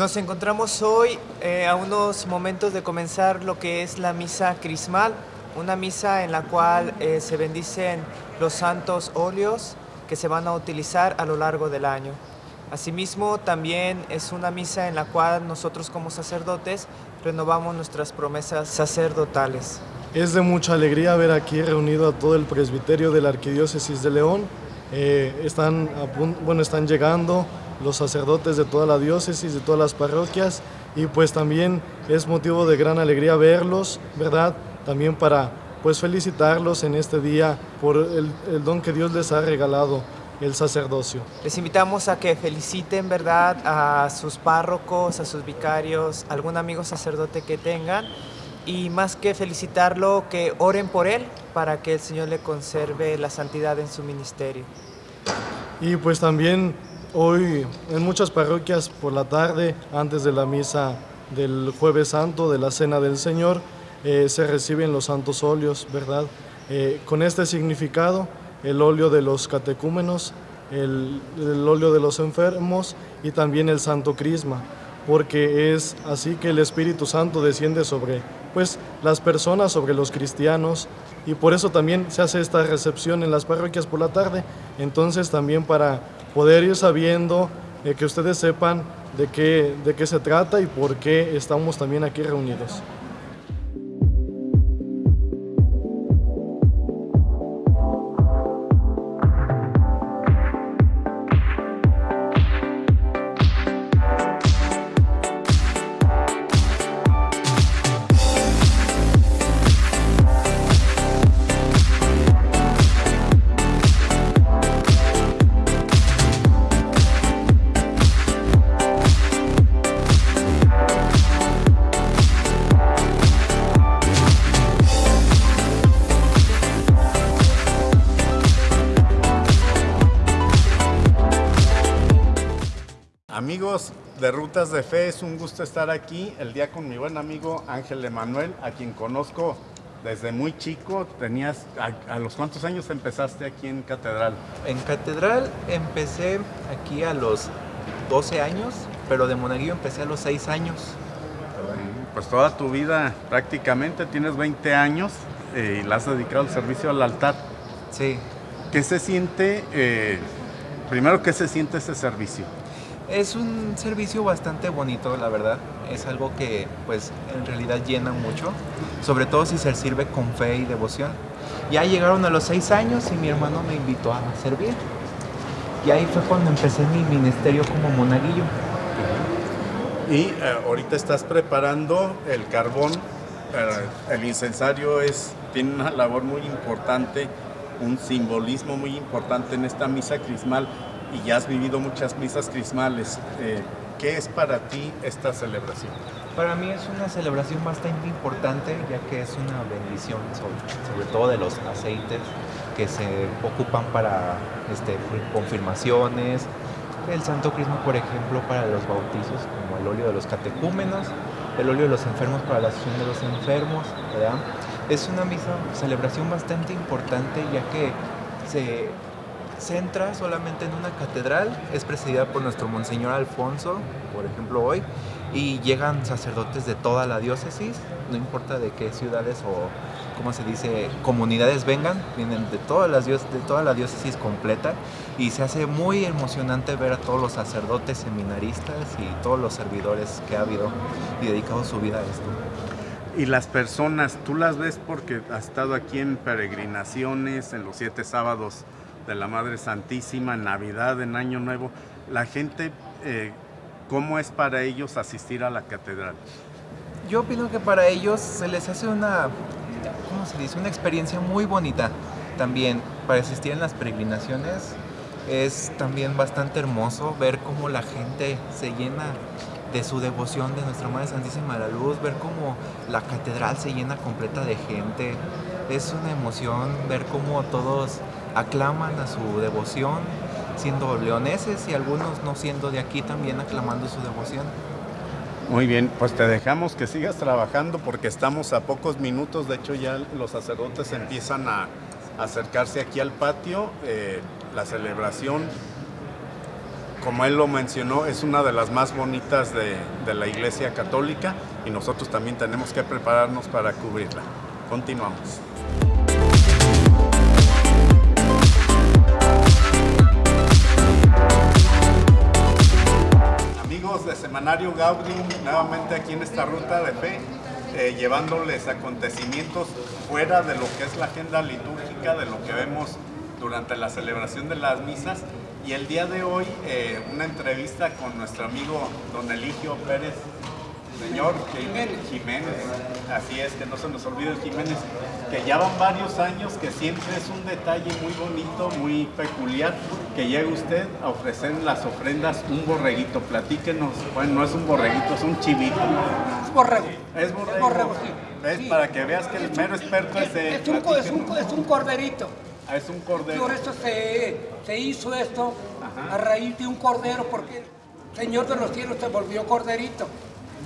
Nos encontramos hoy eh, a unos momentos de comenzar lo que es la misa crismal, una misa en la cual eh, se bendicen los santos óleos que se van a utilizar a lo largo del año. Asimismo, también es una misa en la cual nosotros como sacerdotes renovamos nuestras promesas sacerdotales. Es de mucha alegría ver aquí reunido a todo el presbiterio de la Arquidiócesis de León. Eh, están, bueno, están llegando los sacerdotes de toda la diócesis, de todas las parroquias, y pues también es motivo de gran alegría verlos, ¿verdad? También para pues felicitarlos en este día por el, el don que Dios les ha regalado, el sacerdocio. Les invitamos a que feliciten, ¿verdad?, a sus párrocos, a sus vicarios, algún amigo sacerdote que tengan, y más que felicitarlo, que oren por él para que el Señor le conserve la santidad en su ministerio. Y pues también hoy en muchas parroquias por la tarde, antes de la misa del jueves santo, de la cena del Señor, eh, se reciben los santos óleos, ¿verdad? Eh, con este significado, el óleo de los catecúmenos, el, el óleo de los enfermos y también el santo crisma, porque es así que el Espíritu Santo desciende sobre pues las personas, sobre los cristianos, y por eso también se hace esta recepción en las parroquias por la tarde. Entonces también para poder ir sabiendo, eh, que ustedes sepan de qué, de qué se trata y por qué estamos también aquí reunidos. De Rutas de Fe, es un gusto estar aquí el día con mi buen amigo Ángel Emanuel, a quien conozco desde muy chico. Tenías, a, a, los cuántos años empezaste aquí en Catedral? En Catedral empecé aquí a los 12 años, pero de monaguillo empecé a los 6 años. Pues toda tu vida prácticamente, tienes 20 años eh, y la has dedicado al servicio al altar. Sí. ¿Qué se siente, eh, primero, qué se siente ese servicio? Es un servicio bastante bonito, la verdad. Es algo que, pues, en realidad llena mucho, sobre todo si se sirve con fe y devoción. Ya llegaron a los seis años y mi hermano me invitó a servir. Y ahí fue cuando empecé mi ministerio como monaguillo. Y eh, ahorita estás preparando el carbón. Eh, el incensario es, tiene una labor muy importante, un simbolismo muy importante en esta misa crismal y ya has vivido muchas misas crismales. Eh, ¿Qué es para ti esta celebración? Para mí es una celebración bastante importante, ya que es una bendición, sobre, todo de los aceites que se ocupan para este, confirmaciones, el Santo Crisma, por ejemplo, para los bautizos, como el óleo de los catecúmenos, el óleo de los enfermos para la asociación de los enfermos. Es una misa, celebración bastante importante, ya que se centra solamente en una catedral, es presidida por nuestro Monseñor Alfonso, por ejemplo hoy, y llegan sacerdotes de toda la diócesis, no importa de qué ciudades o, como se dice, comunidades vengan, vienen de, todas las de toda la diócesis completa, y se hace muy emocionante ver a todos los sacerdotes, seminaristas y todos los servidores que ha habido y dedicado su vida a esto. Y las personas, tú las ves porque has estado aquí en peregrinaciones, en los siete sábados de la Madre Santísima, en Navidad, en Año Nuevo, la gente, eh, ¿cómo es para ellos asistir a la catedral? Yo opino que para ellos se les hace una, ¿cómo se dice? Una experiencia muy bonita también para asistir en las peregrinaciones. Es también bastante hermoso ver cómo la gente se llena de su devoción de Nuestra Madre Santísima de la Luz, ver cómo la catedral se llena completa de gente. Es una emoción ver cómo todos aclaman a su devoción, siendo leoneses y algunos no siendo de aquí también aclamando su devoción. Muy bien, pues te dejamos que sigas trabajando porque estamos a pocos minutos, de hecho ya los sacerdotes empiezan a acercarse aquí al patio, eh, la celebración como él lo mencionó, es una de las más bonitas de, de la Iglesia Católica y nosotros también tenemos que prepararnos para cubrirla. Continuamos. Amigos de Semanario Gaudium, nuevamente aquí en esta ruta de fe, eh, llevándoles acontecimientos fuera de lo que es la agenda litúrgica, de lo que vemos durante la celebración de las misas. Y el día de hoy, eh, una entrevista con nuestro amigo don Eligio Pérez, señor Jiménez. Jiménez, así es, que no se nos olvide el Jiménez, que ya van varios años, que siempre es un detalle muy bonito, muy peculiar, que llega usted a ofrecer las ofrendas un borreguito. Platíquenos, bueno, no es un borreguito, es un chivito. Es borrego. Es borrego. Es borrego, sí. ¿Ves? Sí. Para que veas que el mero experto es. Es un, es un, co- es un corderito. Ah, es un cordero. Por eso se, se hizo esto Ajá. a raíz de un cordero, porque el Señor de los cielos se volvió corderito.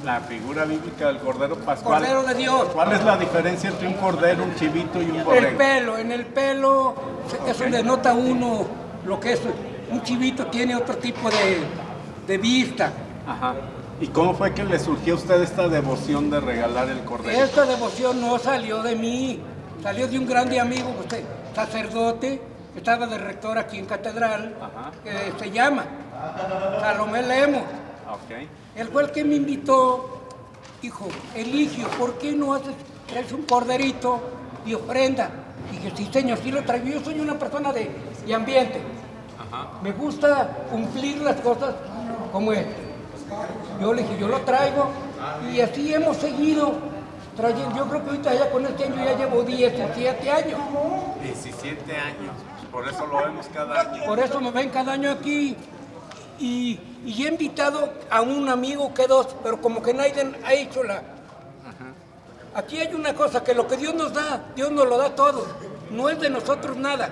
La figura bíblica del cordero pascual. Cordero de Dios. ¿Cuál es la diferencia entre un cordero, un chivito y un El borrego? pelo, en el pelo, eso denota uno lo que es. Un chivito tiene otro tipo de, de vista. Ajá. ¿Y cómo fue que le surgió a usted esta devoción de regalar el cordero? Esta devoción no salió de mí, salió de un grande amigo, usted, sacerdote, que estaba de rector aquí en Catedral, Ajá. que se llama Salomé Lemos. Ok. El que me invitó, dijo, Eligio, ¿por qué no haces, traes un corderito y ofrenda? Dije, sí señor, sí lo traigo. Yo soy una persona de, de ambiente. Me gusta cumplir las cosas como es. Yo le dije, yo lo traigo y así hemos seguido trayendo. Yo creo que ahorita ya con este año ya llevo 17 años. 17 años. Por eso lo vemos cada año. Por eso me ven cada año aquí. Y, y he invitado a un amigo que dos, pero como que nadie ha hecho la... Aquí hay una cosa, que lo que Dios nos da, Dios nos lo da todo. No es de nosotros nada,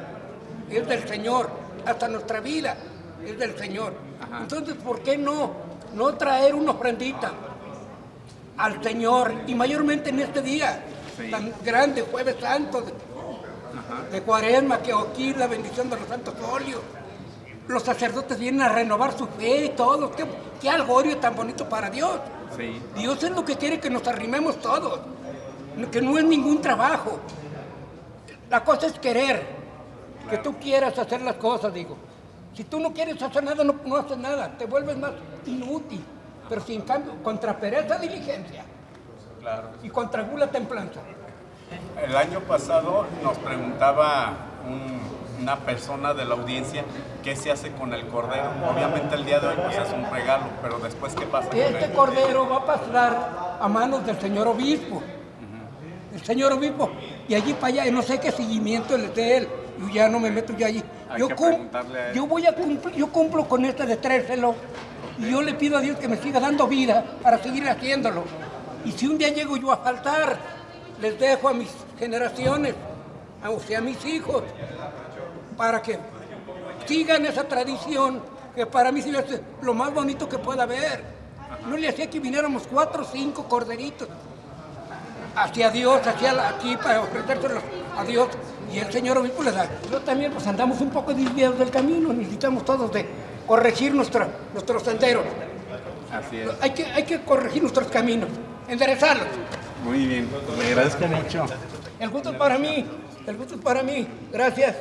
es del Señor. Hasta nuestra vida es del Señor. Entonces, ¿por qué no? No traer una ofrendita al Señor, y mayormente en este día tan grande, Jueves Santo, de, de Cuaresma, que aquí la bendición de los santos óleos. Los sacerdotes vienen a renovar su fe y todo. Qué, qué algorio tan bonito para Dios. Sí. Dios es lo que quiere que nos arrimemos todos, que no es ningún trabajo. La cosa es querer, que tú quieras hacer las cosas, digo. Si tú no quieres hacer nada, no, no haces nada, te vuelves más inútil. Pero si en cambio, contra pereza, diligencia. Claro. Y contra gula, templanza. El año pasado nos preguntaba un- una persona de la audiencia qué se hace con el cordero. Obviamente el día de hoy pues es un regalo, pero después qué pasa con Este cordero va a pasar a manos del señor obispo. El señor obispo. Y allí para allá, y no sé qué seguimiento le dé él. Yo ya no me meto yo allí. Hay Yo, yo voy a cumplir, yo cumplo con este de trárselo. Y yo le pido a Dios que me siga dando vida para seguir haciéndolo. Y si un día llego yo a faltar, les dejo a mis generaciones, a- o sea, a mis hijos, para que sigan esa tradición que para mí sí es lo más bonito que pueda haber. No le hacía que viniéramos cuatro o cinco corderitos hacia Dios, hacia aquí para ofrecérselos a Dios y el Señor obispo les da. Pero también pues andamos un poco desviados del camino, necesitamos todos de corregir nuestra- nuestros senderos. Así es. Hay que, hay que corregir nuestros caminos, enderezarlos. Muy bien. Le agradezco mucho. El gusto es para mí, el gusto es para mí. Gracias.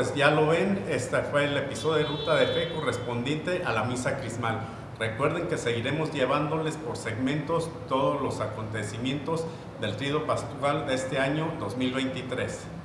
Pues ya lo ven, este fue el episodio de Ruta de Fe correspondiente a la misa crismal. Recuerden que seguiremos llevándoles por segmentos todos los acontecimientos del trío pastoral de este año 2023.